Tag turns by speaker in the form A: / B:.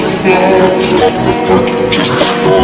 A: Stop the fucking just